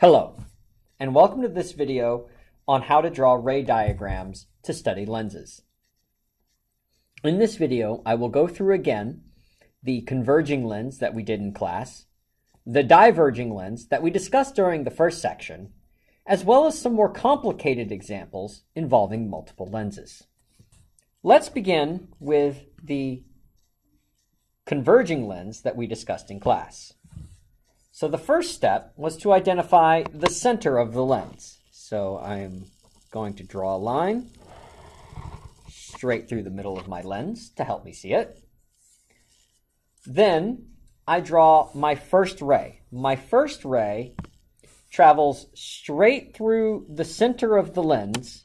Hello, and welcome to this video on how to draw ray diagrams to study lenses. In this video, I will go through again the converging lens that we did in class, the diverging lens that we discussed during the first section, as well as some more complicated examples involving multiple lenses. Let's begin with the converging lens that we discussed in class. So the first step was to identify the center of the lens. So I'm going to draw a line straight through the middle of my lens to help me see it. Then I draw my first ray. My first ray travels straight through the center of the lens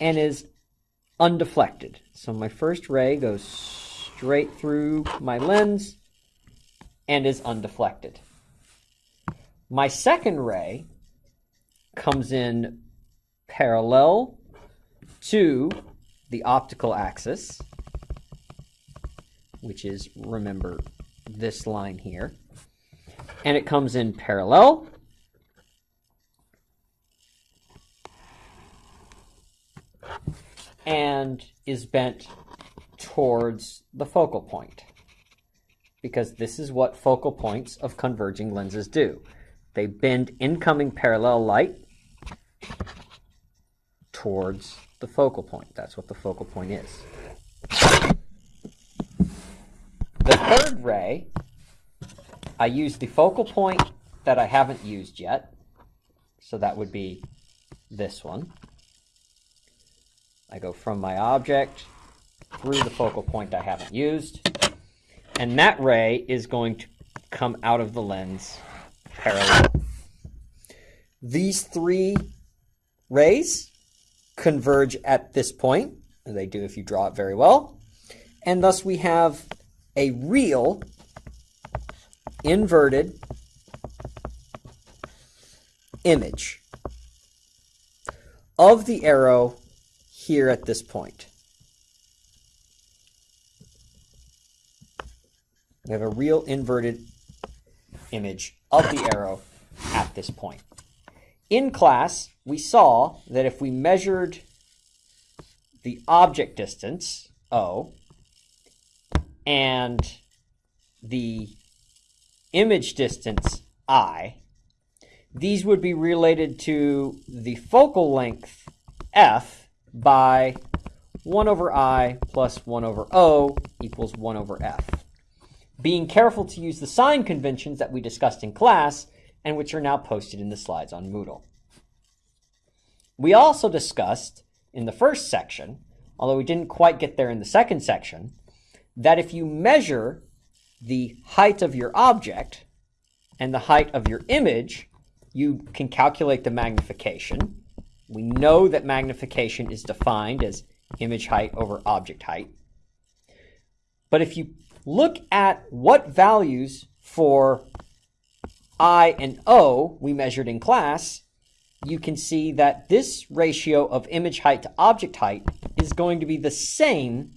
and is undeflected. So my first ray goes straight through my lens and is undeflected. My second ray comes in parallel to the optical axis, which is, remember, this line here. And it comes in parallel and is bent towards the focal point because this is what focal points of converging lenses do. They bend incoming parallel light towards the focal point. That's what the focal point is. The third ray, I use the focal point that I haven't used yet. So that would be this one. I go from my object through the focal point I haven't used. And that ray is going to come out of the lens parallel. These three rays converge at this point, and they do if you draw it very well, and thus we have a real inverted image of the arrow here at this point. We have a real inverted image of the arrow at this point. In class, we saw that if we measured the object distance, O, and the image distance, I, these would be related to the focal length, F, by 1 over I plus 1 over O equals 1 over F being careful to use the sign conventions that we discussed in class and which are now posted in the slides on Moodle. We also discussed in the first section, although we didn't quite get there in the second section, that if you measure the height of your object and the height of your image, you can calculate the magnification. We know that magnification is defined as image height over object height. But if you look at what values for I and O we measured in class, you can see that this ratio of image height to object height is going to be the same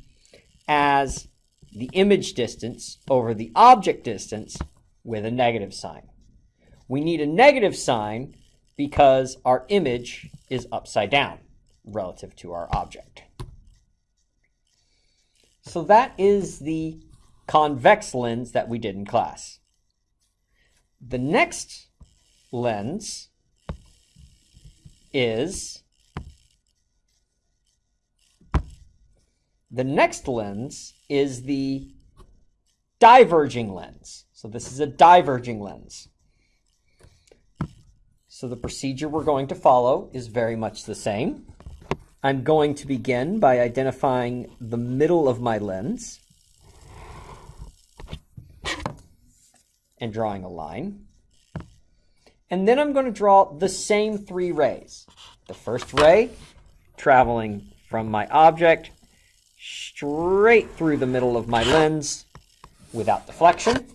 as the image distance over the object distance with a negative sign. We need a negative sign because our image is upside down relative to our object. So that is the convex lens that we did in class. The next lens is the next lens is the diverging lens. So this is a diverging lens. So the procedure we're going to follow is very much the same. I'm going to begin by identifying the middle of my lens. And drawing a line. And then I'm going to draw the same three rays. The first ray traveling from my object straight through the middle of my lens without deflection.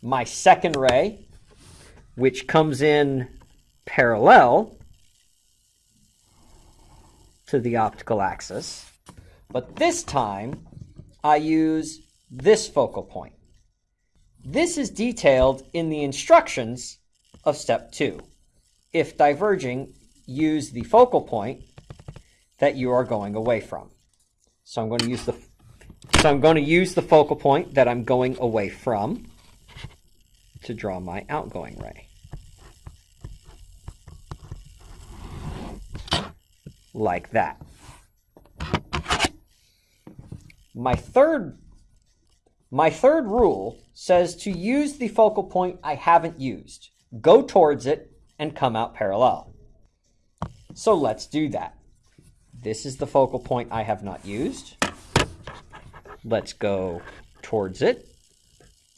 My second ray, which comes in parallel to the optical axis, but this time I use this focal point. This is detailed in the instructions of step two. If diverging, use the focal point that you are going away from. So I'm going to use the so I'm going to use the focal point that I'm going away from to draw my outgoing ray. Like that. My third my third rule says to use the focal point I haven't used. Go towards it and come out parallel. So let's do that. This is the focal point I have not used. Let's go towards it,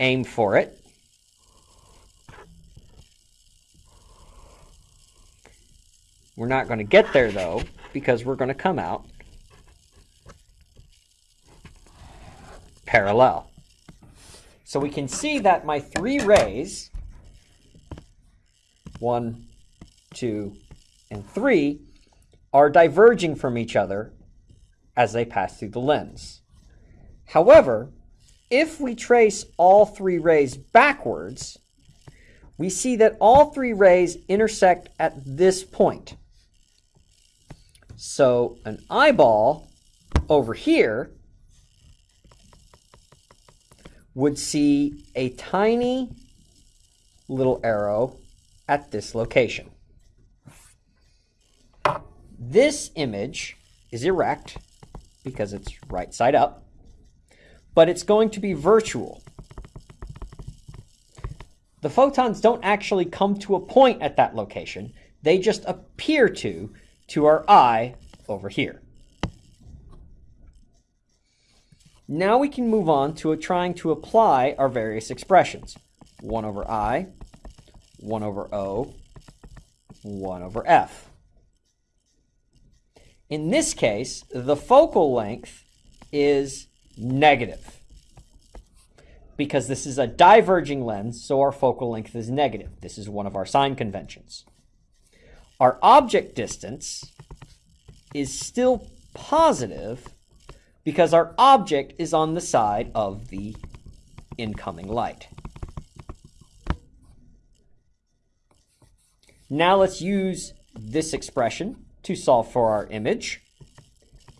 aim for it. We're not going to get there though, because we're going to come out parallel. So we can see that my three rays, one, two, and three, are diverging from each other as they pass through the lens. However, if we trace all three rays backwards, we see that all three rays intersect at this point. So an eyeball over here would see a tiny little arrow at this location. This image is erect because it's right side up, but it's going to be virtual. The photons don't actually come to a point at that location. They just appear to, to our eye over here. Now we can move on to trying to apply our various expressions. 1 over i, 1 over o, 1 over f. In this case, the focal length is negative because this is a diverging lens, so our focal length is negative. This is one of our sign conventions. Our object distance is still positive because our object is on the side of the incoming light. Now let's use this expression to solve for our image.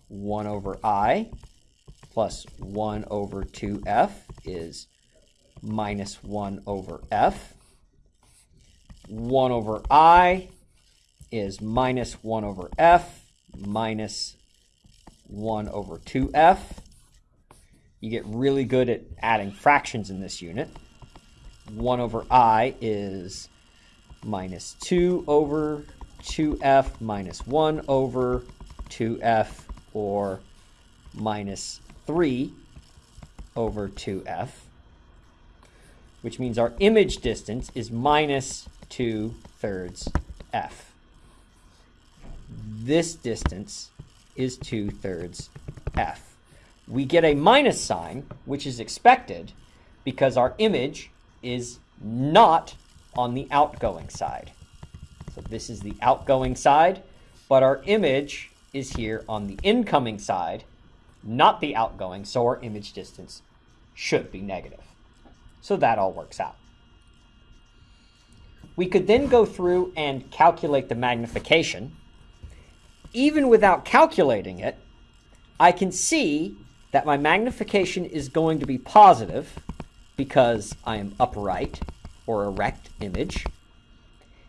1 over i plus 1 over 2f is minus 1 over f. 1 over i is minus 1 over f minus 1 over 2f. You get really good at adding fractions in this unit. 1 over i is minus 2 over 2f minus 1 over 2f or minus 3 over 2f, which means our image distance is minus 2 thirds f. This distance is 2 thirds f. We get a minus sign, which is expected because our image is not on the outgoing side. So this is the outgoing side, but our image is here on the incoming side, not the outgoing, so our image distance should be negative. So that all works out. We could then go through and calculate the magnification even without calculating it, I can see that my magnification is going to be positive because I am upright or erect image.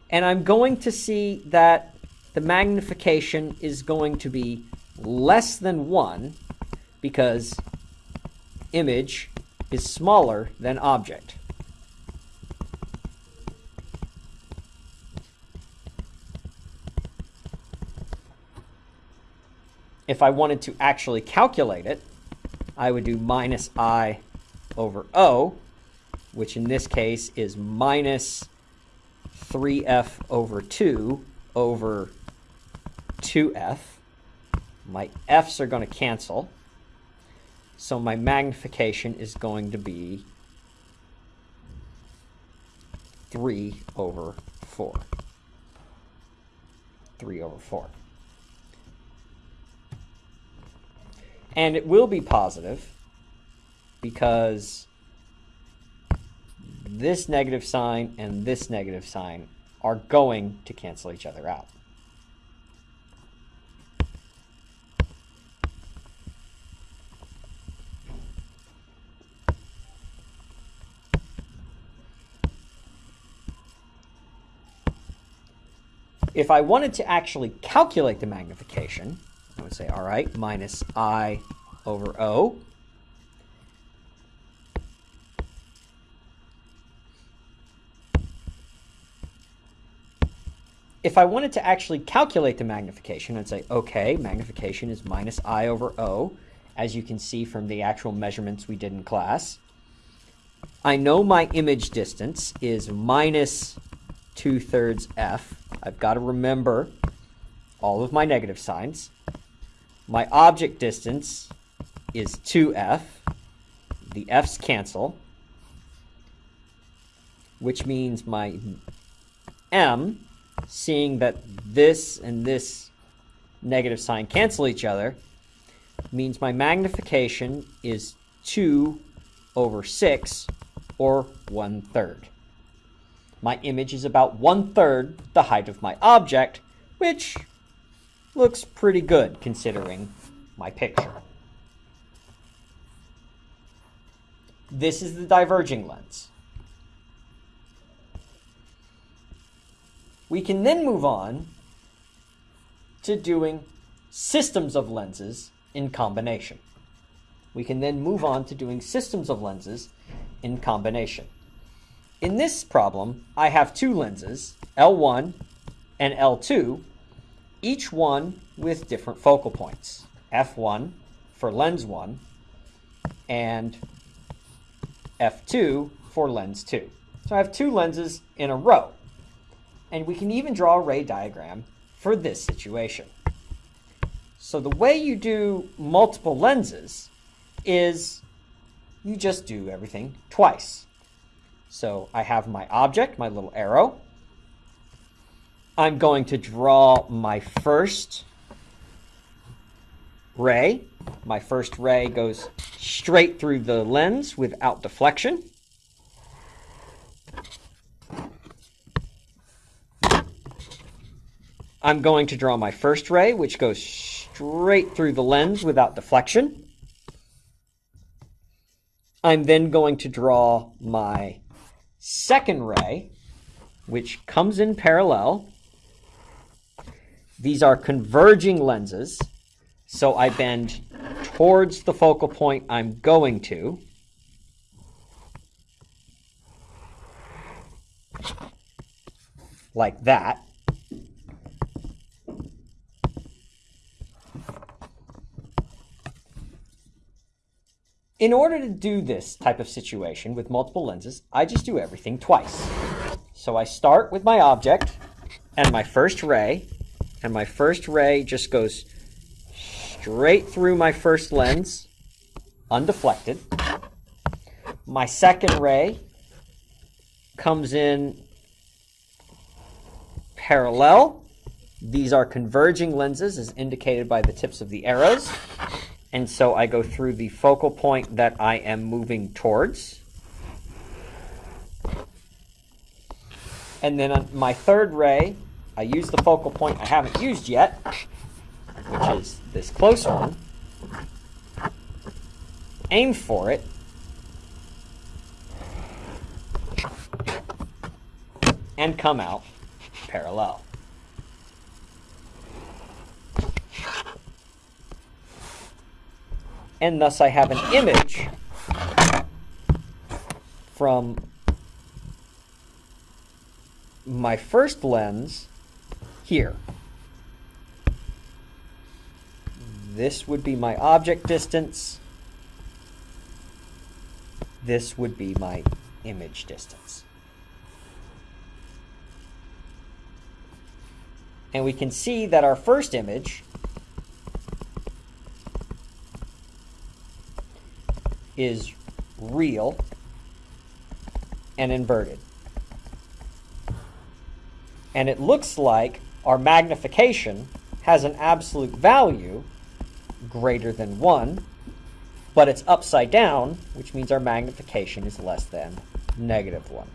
And I'm going to see that the magnification is going to be less than 1 because image is smaller than object. If I wanted to actually calculate it, I would do minus i over o, which in this case is minus 3f over 2 over 2f. My f's are going to cancel. So my magnification is going to be 3 over 4. 3 over 4. And it will be positive because this negative sign and this negative sign are going to cancel each other out. If I wanted to actually calculate the magnification, I would say, all right, minus I over O. If I wanted to actually calculate the magnification, I'd say, okay, magnification is minus I over O, as you can see from the actual measurements we did in class. I know my image distance is minus 2 thirds f. I've got to remember all of my negative signs. My object distance is 2f. The f's cancel, which means my m, seeing that this and this negative sign cancel each other, means my magnification is 2 over 6, or 1 third. My image is about one-third the height of my object, which looks pretty good considering my picture. This is the diverging lens. We can then move on to doing systems of lenses in combination. We can then move on to doing systems of lenses in combination. In this problem, I have two lenses, L1 and L2, each one with different focal points. F1 for lens 1 and F2 for lens 2. So I have two lenses in a row. And we can even draw a ray diagram for this situation. So the way you do multiple lenses is you just do everything twice. So I have my object, my little arrow. I'm going to draw my first ray. My first ray goes straight through the lens without deflection. I'm going to draw my first ray, which goes straight through the lens without deflection. I'm then going to draw my second ray, which comes in parallel. These are converging lenses, so I bend towards the focal point I'm going to. Like that. In order to do this type of situation with multiple lenses, I just do everything twice. So I start with my object and my first ray, and my first ray just goes straight through my first lens, undeflected. My second ray comes in parallel. These are converging lenses as indicated by the tips of the arrows. And so I go through the focal point that I am moving towards. And then my third ray, I use the focal point I haven't used yet, which is this close one. Aim for it. And come out parallel. and thus I have an image from my first lens here. This would be my object distance. This would be my image distance. And we can see that our first image is real and inverted. And it looks like our magnification has an absolute value greater than 1, but it's upside down, which means our magnification is less than negative 1.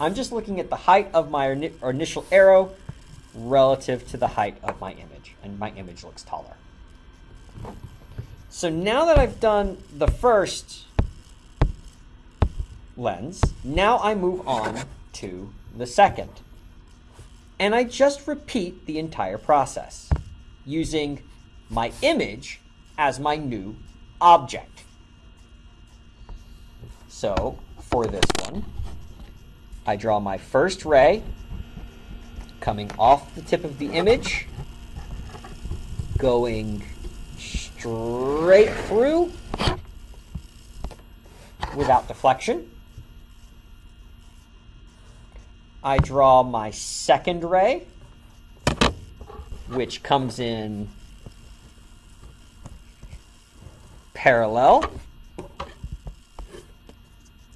I'm just looking at the height of my initial arrow relative to the height of my image, and my image looks taller. So now that I've done the first lens, now I move on to the second. And I just repeat the entire process using my image as my new object. So for this one, I draw my first ray coming off the tip of the image, going straight through without deflection. I draw my second ray, which comes in parallel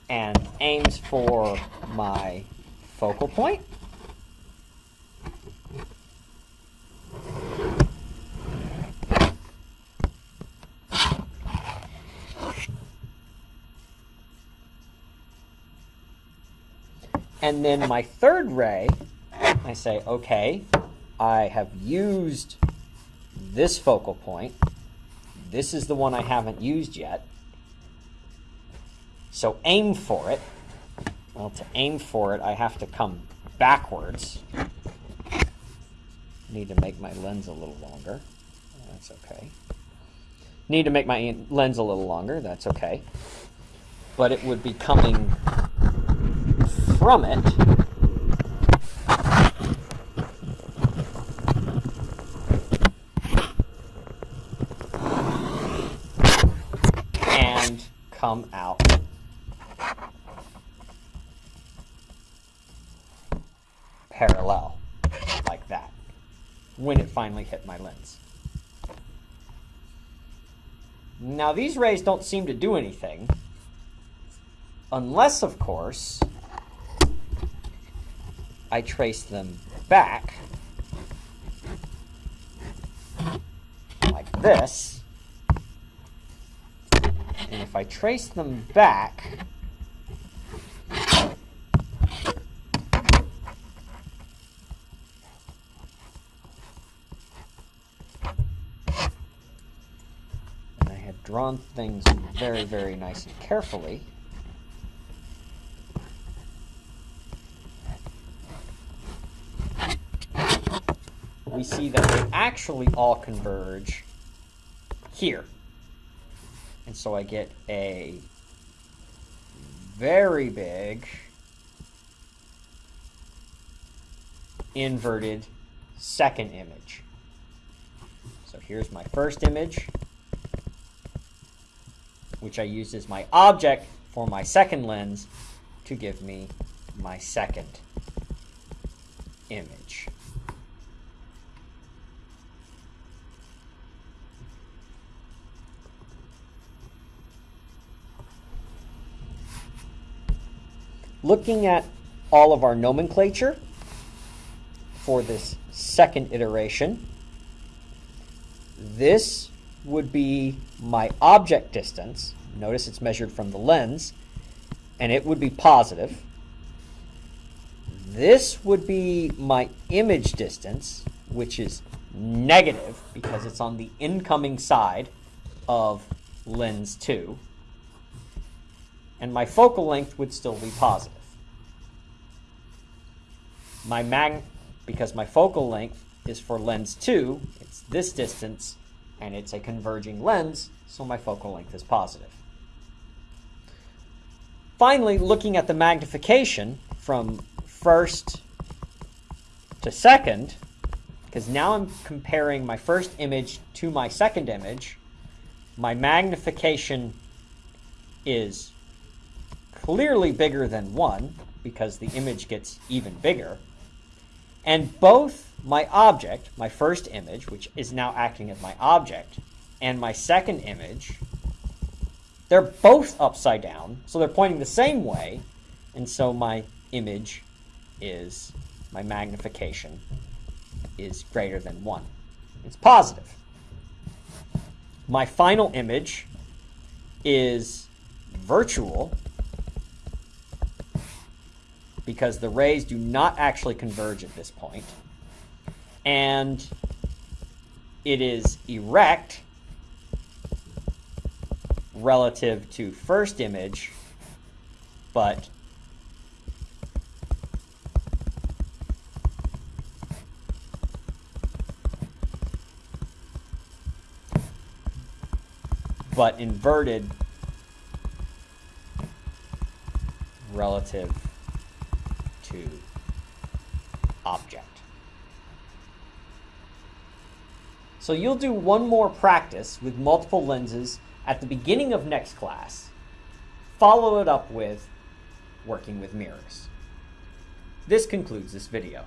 and aims for my focal point. And then my third ray, I say, okay, I have used this focal point. This is the one I haven't used yet. So aim for it. Well, to aim for it, I have to come backwards. Need to make my lens a little longer. That's okay. Need to make my lens a little longer. That's okay. But it would be coming from it. And come out parallel, like that, when it finally hit my lens. Now these rays don't seem to do anything, unless, of course, I trace them back like this. And if I trace them back, I have drawn things very, very nice and carefully. We see that they actually all converge here. And so I get a very big inverted second image. So here's my first image which I used as my object for my second lens to give me my second image. Looking at all of our nomenclature for this second iteration, this would be my object distance. Notice it's measured from the lens, and it would be positive. This would be my image distance, which is negative because it's on the incoming side of lens 2. And my focal length would still be positive. My mag, because my focal length is for lens 2, it's this distance and it's a converging lens, so my focal length is positive. Finally, looking at the magnification from first to second, because now I'm comparing my first image to my second image, my magnification is clearly bigger than 1 because the image gets even bigger. And both my object, my first image, which is now acting as my object, and my second image, they're both upside down, so they're pointing the same way, and so my image is, my magnification is greater than 1. It's positive. My final image is virtual because the rays do not actually converge at this point. And it is erect relative to first image, but but inverted relative to object. So you'll do one more practice with multiple lenses at the beginning of next class. Follow it up with working with mirrors. This concludes this video.